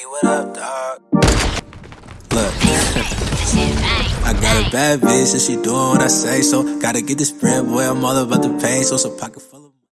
what up, dog? Look, I got a bad bitch and she doing what I say, so gotta get this bread, boy. I'm all about the pain. so some pocket. full.